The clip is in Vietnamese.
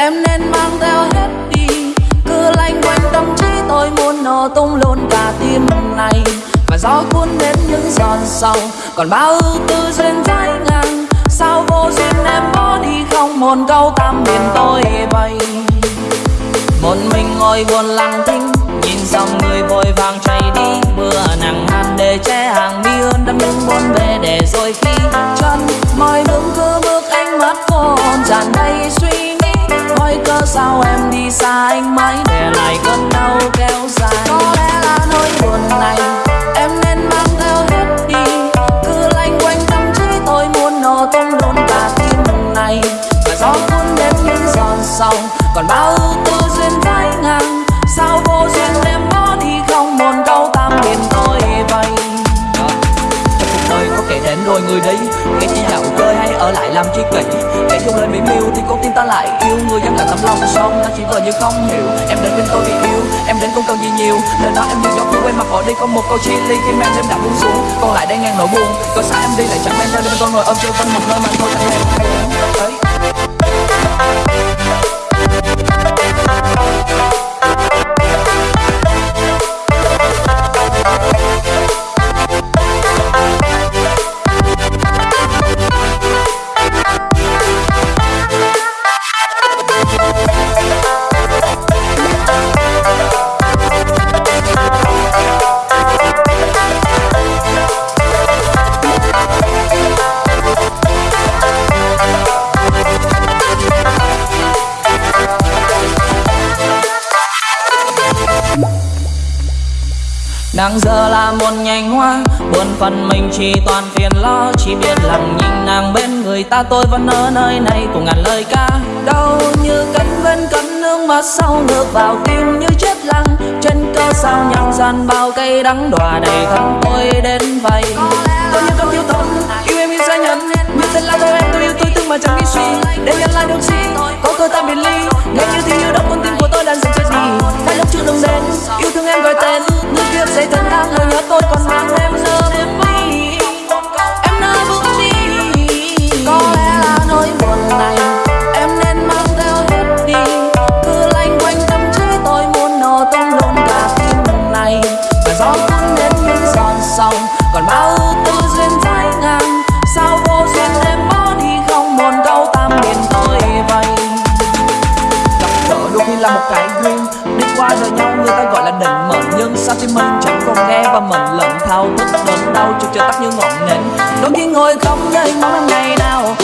em nên mang theo hết đi. Cứ lanh quanh tâm trí tôi muốn nổ tung luôn cả tim này. Và gió cuốn đến những giòn sầu, còn bao ưu tư duyên trái ngang. Sao vô duyên em bỏ đi không một câu tam biển tôi bay một mình ngồi buồn lặng thinh, nhìn dòng người vội vàng chạy đi. Mưa nặng hạt để che hàng mi hơn đâm đứng buồn về để rồi khi chân mỏi vững cứ anh mãi để lại cơn đau kéo dài. Có lẽ là nỗi buồn này em nên mang theo hết đi. Cứ lanh quanh tâm trí tôi muốn nổ tung luôn cả tim này. Và gió cuốn đến những giòn sóng còn bao ưu tư duyên vai ngang. Sao vô duyên em bỏ đi không? Một câu tạm biệt tôi vậy. Trong cuộc đời có kẻ đến rồi người đi ở lại làm chi kỷ. Để chung lên mỹ miêu thì con tim ta lại yêu Người dân là tấm lòng son ta chỉ vờ như không hiểu. Em đến bên tôi vì yêu, em đến không cần gì nhiều. Lời nói em như gió mưa quên mặt bỏ đi có một câu chia ly. Khi mang đêm đã buông xuống, còn lại đang ngang nỗi buồn. Có xa em đi lại chẳng mang theo đêm con tôi ngồi ôm chơi quanh một nơi mà thôi chẳng hề Nàng giờ là một nhành hoa Buồn phần mình chỉ toàn phiền lo. Chỉ biết lặng nhìn nàng bên người ta, Tôi vẫn ở nơi này cùng ngàn lời ca. Đau như cánh vẫn cánh nước mắt sau ngược vào tim như chết lặng. Trên cơ sao nhằng gian bao cây đắng đọa đầy thân tôi đến vậy. Tôi như con thiếu thốn, yêu em như xa nhân. Như tên là tôi em tôi yêu tôi, thương mà chẳng nghĩ suy. Để nhận lại được gì, có cơ ta biệt ly. Mệnh mình chẳng còn nghe và mình lần thao thức đớn đau chợt chờ tắt như ngọn nến. Đôi khi ngồi không nơi mong em ngày nào